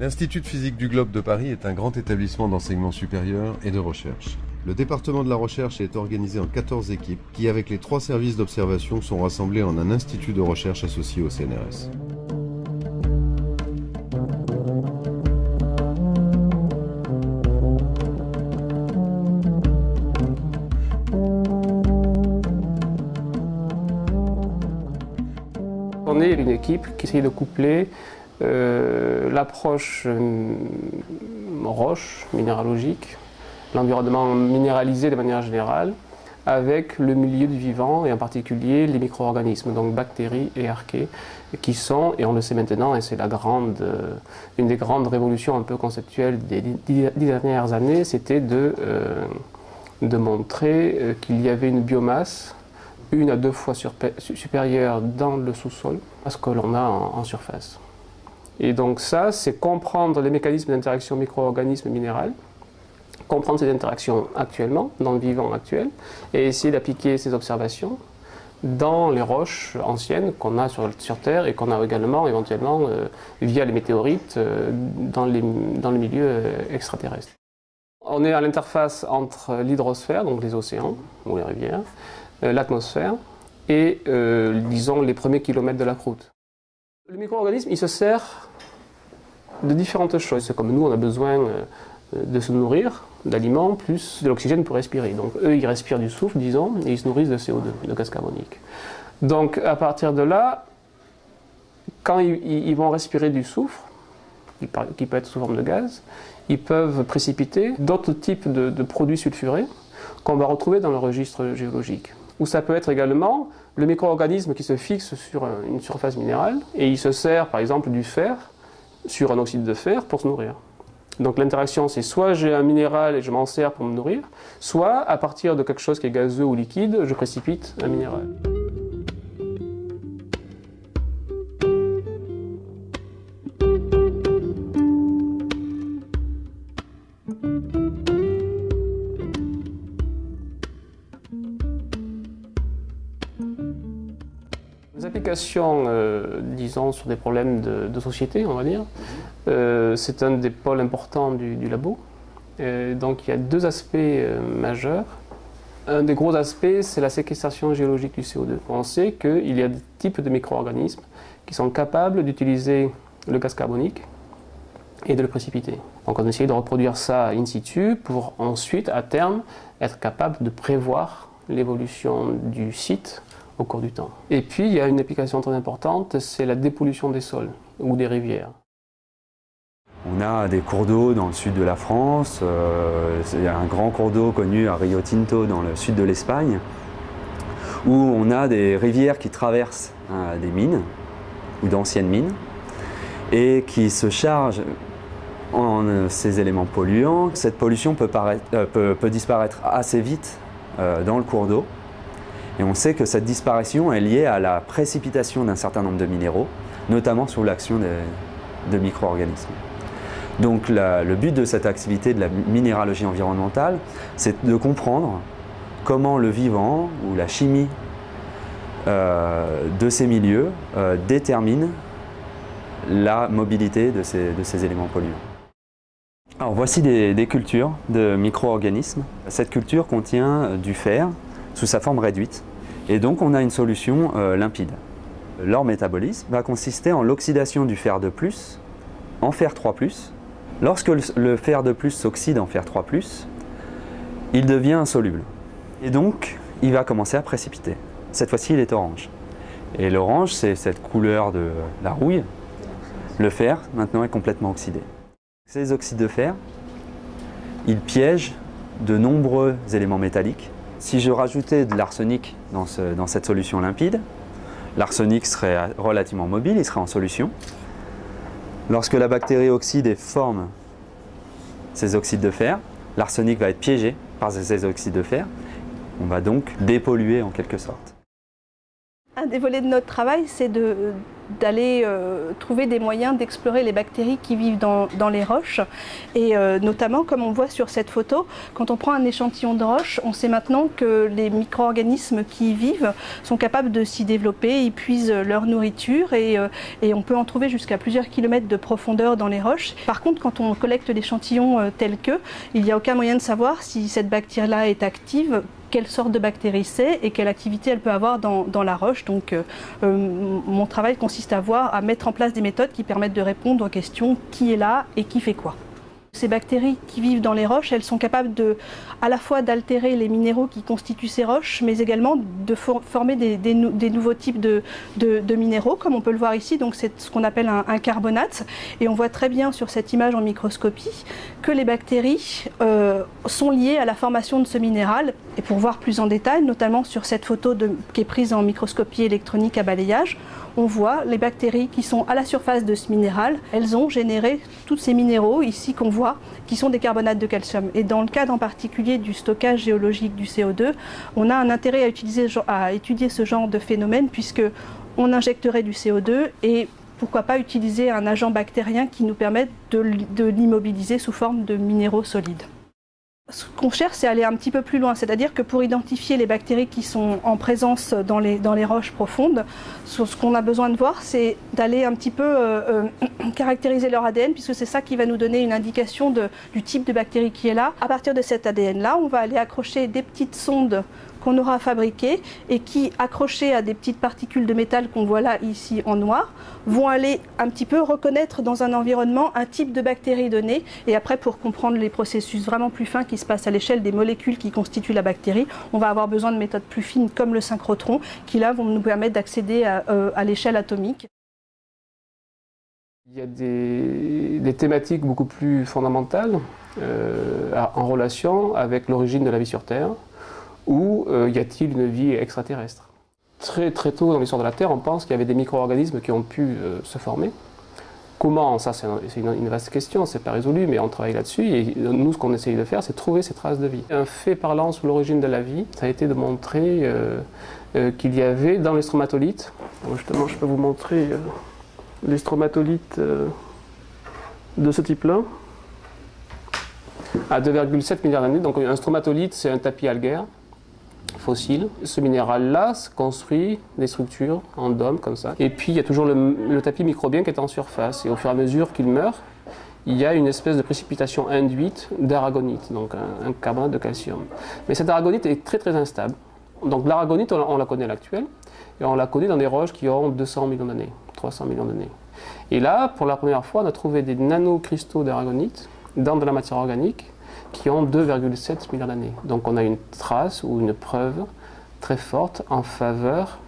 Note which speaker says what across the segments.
Speaker 1: L'Institut de physique du globe de Paris est un grand établissement d'enseignement supérieur et de recherche. Le département de la recherche est organisé en 14 équipes qui, avec les trois services d'observation, sont rassemblés en un institut de recherche associé au CNRS.
Speaker 2: On est une équipe qui essaye de coupler l'approche euh, roche, minéralogique, l'environnement minéralisé de manière générale, avec le milieu du vivant et en particulier les micro-organismes, donc bactéries et archées, qui sont, et on le sait maintenant, et c'est la grande, euh, une des grandes révolutions un peu conceptuelles des dix dernières années, c'était de, de montrer qu'il y avait une biomasse une à deux fois supérieure dans le sous-sol à ce que l'on a en surface. Et donc ça, c'est comprendre les mécanismes d'interaction micro-organismes minéral, comprendre ces interactions actuellement, dans le vivant actuel, et essayer d'appliquer ces observations dans les roches anciennes qu'on a sur, sur, Terre et qu'on a également éventuellement euh, via les météorites euh, dans, les, dans le milieu euh, extraterrestre. On est à l'interface entre l'hydrosphère, donc les océans ou les rivières, l'atmosphère et disons les premiers kilomètres de la croûte. Le micro-organisme, se sert de différentes choses. Comme nous, on a besoin euh, de se nourrir d'aliments plus de l'oxygène pour respirer. Donc eux, ils respirent du souffle, disons, et ils se nourrissent de CO2, de gaz carbonique. Donc à partir de là, quand ils, vont respirer du soufre, qui peut être sous forme de gaz, ils peuvent précipiter d'autres types de produits sulfurés qu'on va retrouver dans le registre géologique. Ou ça peut être également le micro-organisme qui se fixe sur une surface minérale et il se sert par exemple du fer sur un oxyde de fer pour se nourrir. Donc l'interaction, c'est soit j'ai un minéral et je m'en sers pour me nourrir, soit à partir de quelque chose qui est gazeux ou liquide, je précipite un minéral. Euh, disons, sur des problèmes de, société, on va dire, euh, c'est un des pôles importants du, labo. donc il y a deux aspects euh, majeurs. Un des gros aspects, c'est la séquestration géologique du CO2. On sait qu'il y a des types de micro-organismes qui sont capables d'utiliser le gaz carbonique et de le précipiter. Donc on essaye de reproduire ça in situ pour ensuite, à terme, être capable de prévoir l'évolution du site au cours du temps. Et puis, il y a une application très importante, c'est la dépollution des sols ou des rivières.
Speaker 3: On a des cours d'eau dans le sud de la France, euh, il y a un grand cours d'eau connu à Rio Tinto dans le sud de l'Espagne, où on a des rivières qui traversent euh, des mines, ou d'anciennes mines, et qui se chargent en euh, ces éléments polluants. Cette pollution peut, peut disparaître assez vite dans le cours d'eau, et on sait que cette disparition est liée à la précipitation d'un certain nombre de minéraux, notamment sous l'action de, micro-organismes. Donc le but de cette activité de la minéralogie environnementale, c'est de comprendre comment le vivant ou la chimie euh, de ces milieux euh, détermine la mobilité de ces, éléments polluants. Alors voici des, des cultures de micro-organismes. Cette culture contient du fer sous sa forme réduite et donc on a une solution euh, limpide. Leur métabolisme va consister en l'oxydation du fer de plus en fer 3+. Lorsque le fer de plus s'oxyde en fer 3+, il devient insoluble. Et donc, il va commencer à précipiter. Cette fois-ci, il est orange. Et l'orange, c'est cette couleur de la rouille. Le fer, maintenant, est complètement oxydé. Ces oxydes de fer, ils piègent de nombreux éléments métalliques si je rajoutais de l'arsenic dans, cette solution limpide, l'arsenic serait relativement mobile, il serait en solution. Lorsque la bactérie oxyde et forme ces oxydes de fer, l'arsenic va être piégé par ces oxydes de fer. On va donc dépolluer en quelque sorte.
Speaker 4: Un des volets de notre travail, c'est de, d'aller euh, trouver des moyens d'explorer les bactéries qui vivent dans, les roches. Et euh, notamment, comme on voit sur cette photo, quand on prend un échantillon de roche, on sait maintenant que les micro-organismes qui y vivent sont capables de s'y développer, ils puisent leur nourriture et, et on peut en trouver jusqu'à plusieurs kilomètres de profondeur dans les roches. Par contre, quand on collecte l'échantillon tel que, il n'y a aucun moyen de savoir si cette bactérie-là est active quelle sorte de bactérie c'est et quelle activité elle peut avoir dans, la roche. Donc euh, euh, mon travail consiste à voir, à mettre en place des méthodes qui permettent de répondre aux questions qui est là et qui fait quoi? Ces bactéries qui vivent dans les roches, elles sont capables de, à la fois d'altérer les minéraux qui constituent ces roches, mais également de former des, nouveaux types de, minéraux, comme on peut le voir ici. Donc c'est ce qu'on appelle un, carbonate. Et on voit très bien sur cette image en microscopie que les bactéries euh, sont liées à la formation de ce minéral. Et pour voir plus en détail, notamment sur cette photo qui est prise en microscopie électronique à balayage, on voit les bactéries qui sont à la surface de ce minéral, elles ont généré tous ces minéraux ici qu'on voit, qui sont des carbonates de calcium. Et dans le cadre en particulier du stockage géologique du CO2, on a un intérêt à, étudier ce genre de phénomène puisque on injecterait du CO2 et pourquoi pas utiliser un agent bactérien qui nous permette de l'immobiliser sous forme de minéraux solides ce qu'on cherche, c'est aller un petit peu plus loin. C'est-à-dire que pour identifier les bactéries qui sont en présence dans les, roches profondes, ce qu'on a besoin de voir, c'est d'aller un petit peu euh, euh, caractériser leur ADN, puisque c'est ça qui va nous donner une indication du type de bactérie qui est là. À partir de cet ADN-là, on va aller accrocher des petites sondes qu'on aura fabriquées et qui, accrochées à des petites particules de métal qu'on voit là ici en noir, vont aller un petit peu reconnaître dans un environnement un type de bactérie donné. Et après, pour comprendre les processus vraiment plus fins qui se passent à l'échelle des molécules qui constituent la bactérie, on va avoir besoin de méthodes plus fines comme le synchrotron, qui là vont nous permettre d'accéder à, euh, l'échelle atomique.
Speaker 2: Il y a des, thématiques beaucoup plus fondamentales euh, en relation avec l'origine de la vie sur Terre ou euh, y a-t-il une vie extraterrestre? Très très tôt dans l'histoire de la Terre, on pense qu'il y avait des micro-organismes qui ont pu euh, se former. Comment? Ça, c'est une, vaste question, c'est pas résolu, mais on travaille là-dessus. Et nous, ce qu'on essaye de faire, c'est trouver ces traces de vie. Un fait parlant sur l'origine de la vie, ça a été de montrer euh, qu'il y avait dans les stromatolites, justement, je peux vous montrer les stromatolites de ce type-là, à 2,7 milliards d'années. Donc un stromatolite, c'est un tapis algaire Ce minéral-là construit des structures en dôme comme ça. Et puis il y a toujours le, tapis microbien qui est en surface. Et au fur et à mesure qu'il meurt, il y a une espèce de précipitation induite d'aragonite, donc un, carbonate de calcium. Mais cette aragonite est très très instable. Donc l'aragonite, on, la connaît à l'actuel, et on la connaît dans des roches qui ont 200 millions d'années, 300 millions d'années. Et là, pour la première fois, on a trouvé des nanocristaux d'aragonite dans de la matière organique qui ont 2,7 milliards d'années. Donc on a une trace ou une preuve très forte en faveur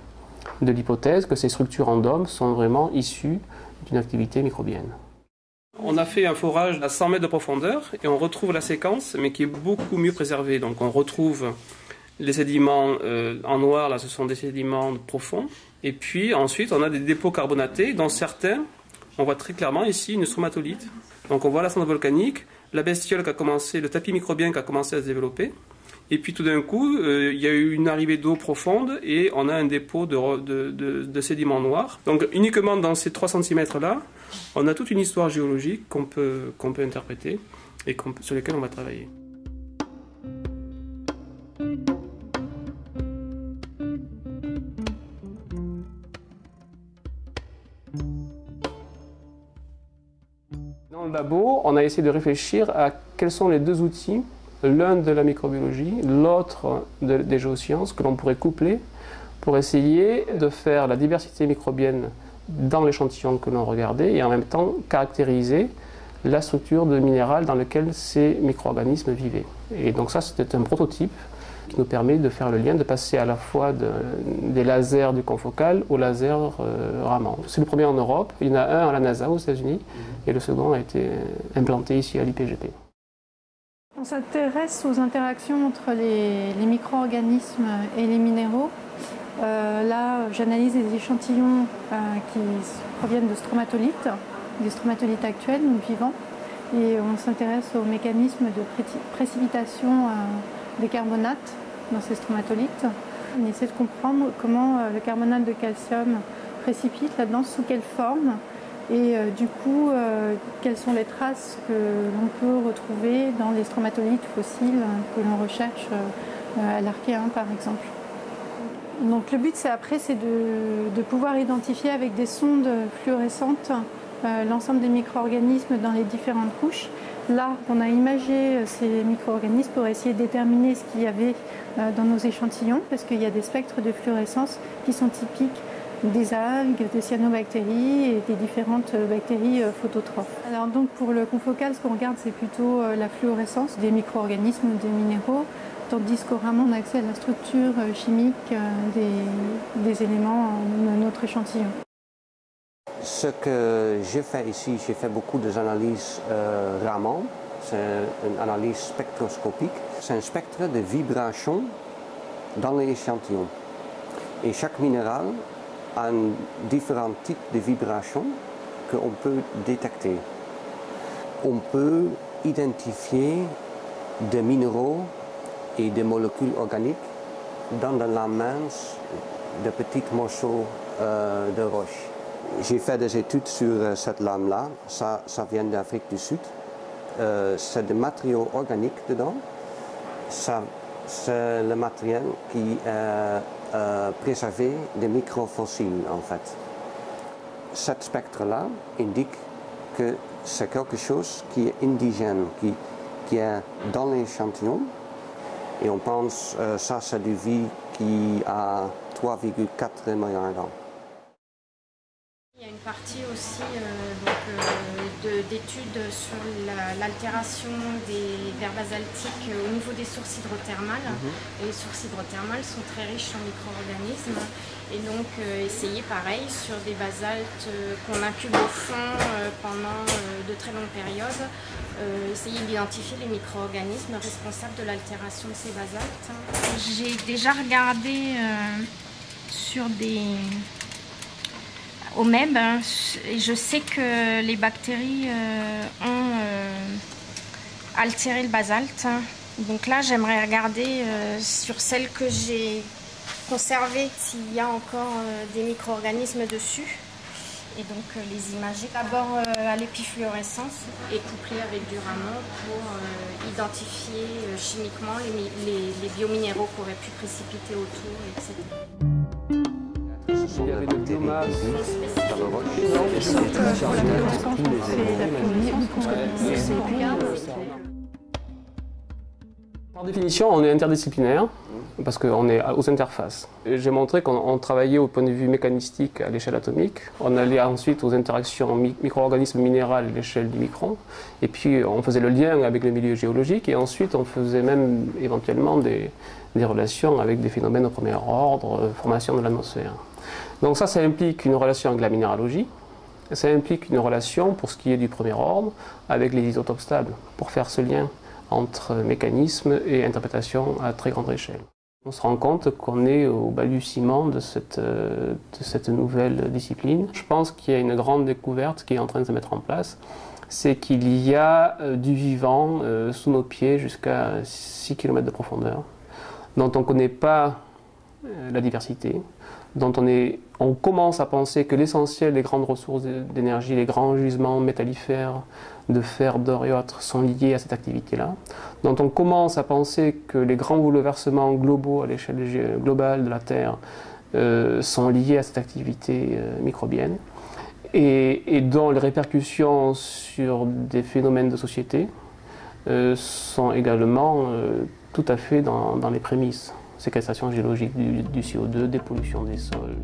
Speaker 2: de l'hypothèse que ces structures en sont vraiment issues d'une activité microbienne. On a fait un forage à 100 mètres de profondeur et on retrouve la séquence, mais qui est beaucoup mieux préservée. Donc on retrouve les sédiments euh, en noir, là ce sont des sédiments profonds. Et puis ensuite on a des dépôts carbonatés, dont certains, on voit très clairement ici une stromatolite. Donc on voit la cendre volcanique, la bestiole qui a commencé, le tapis microbien qui a commencé à se développer. Et puis tout d'un coup, euh, il y a eu une arrivée d'eau profonde et on a un dépôt de, sédiments noirs. Donc uniquement dans ces 3 cm-là, on a toute une histoire géologique qu'on peut, interpréter et sur lesquelles on va travailler. Labo, on a essayé de réfléchir à quels sont les deux outils, l'un de la microbiologie, l'autre des géosciences, que l'on pourrait coupler pour essayer de faire la diversité microbienne dans l'échantillon que l'on regardait et en même temps caractériser la structure de minéral dans lequel ces micro-organismes vivaient. Et donc ça, c'était un prototype qui nous permet de faire le lien, de passer à la fois des lasers du confocal aux lasers euh, Raman. C'est le premier en Europe, il y en a un à la NASA aux États-Unis mhm. et le second a été implanté ici à l'IPGP.
Speaker 5: On s'intéresse aux interactions entre les, micro-organismes et les minéraux. Euh, là, j'analyse des échantillons euh, qui proviennent de stromatolites, des stromatolites actuels, nous vivants, et on s'intéresse aux mécanismes de précipitation des carbonates dans ces stromatolites. On essaie de comprendre comment euh, le carbonate de calcium précipite là-dedans, sous quelle forme et du coup, quelles sont les traces que l'on peut retrouver dans les stromatolites fossiles que l'on recherche à l'Archéen par exemple. Donc le but c'est après c'est de, pouvoir identifier avec des sondes fluorescentes l'ensemble des micro-organismes dans les différentes couches Là, on a imagé euh, ces micro-organismes pour essayer de déterminer ce qu'il y avait euh, dans nos échantillons, parce qu'il y a des spectres de fluorescence qui sont typiques des algues, des cyanobactéries et des différentes euh, bactéries phototrophes. Alors donc pour le confocal, ce qu'on regarde, c'est plutôt la fluorescence des micro-organismes, des minéraux, tandis qu'au Raman, on a accès à la structure chimique des, des éléments de notre échantillon.
Speaker 6: Ce que j'ai fait ici, j'ai fait beaucoup d'analyses euh, Raman. C'est une analyse spectroscopique. C'est un spectre de vibration dans l'échantillon. Et chaque minéral a un différent type de vibration qu'on peut détecter. On peut identifier des minéraux et des molécules organiques dans la mince de petits morceaux euh, de roche. J'ai fait des études sur euh, cette lame-là. Ça, ça vient d'Afrique du Sud. Euh, c'est des matériaux organiques dedans. c'est le matériel qui est euh, préservé des microfossiles, en fait. Cet spectre-là indique que c'est quelque chose qui est indigène, qui, qui est dans l'échantillon. Et on pense que ça, c'est du vie qui a 3,4 milliards d'années
Speaker 7: partie aussi euh, euh, d'études sur l'altération des vers basaltiques au niveau des sources hydrothermales. Mhm. les sources hydrothermales sont très riches en micro-organismes. Et donc euh, essayer pareil sur des basaltes qu'on incube au fond pendant de très longues périodes, essayer d'identifier les micro-organismes responsables de l'altération de ces basaltes. J'ai déjà regardé sur des au MEB. Hein, je sais que les bactéries euh, ont euh, altéré le basalte. Donc là, j'aimerais regarder euh, sur celles que j'ai conservées s'il y a encore des micro-organismes dessus. Et donc les imager d'abord à l'épifluorescence et coupler avec du rameau pour identifier chimiquement les, les biominéraux qui auraient pu précipiter autour, etc.
Speaker 2: Il y avait de biomasse. Par définition, on est interdisciplinaire parce qu'on est aux interfaces. J'ai montré qu'on travaillait au point de vue mécanistique à l'échelle atomique. On allait ensuite aux interactions micro-organismes minéraux à l'échelle du micron. Et puis on faisait le lien avec le milieu géologique. Et ensuite on faisait même éventuellement des, des relations avec des phénomènes au premier ordre, euh, formation de l'atmosphère. Donc ça, ça implique une relation avec la minéralogie, ça implique une relation, pour ce qui est du premier ordre, avec les isotopes stables, pour faire ce lien entre mécanisme et interprétation à très grande échelle. On se rend compte qu'on est au balbutiement de cette, euh, de cette nouvelle discipline. Je pense qu'il y a une grande découverte qui est en train de se mettre en place, c'est qu'il y a euh, du vivant euh, sous nos pieds jusqu'à 6 km de profondeur, dont on ne connaît pas la diversité, dont on, est, on commence à penser que l'essentiel des grandes ressources d'énergie, les grands gisements métallifères de fer, d'or et autres sont liés à cette activité-là, dont on commence à penser que les grands bouleversements globaux à l'échelle globale de la Terre euh, sont liés à cette activité euh, microbienne, et, dont les répercussions sur des phénomènes de société euh, sont également tout à fait dans les prémices séquestration géologique du, CO2, dépollution des sols.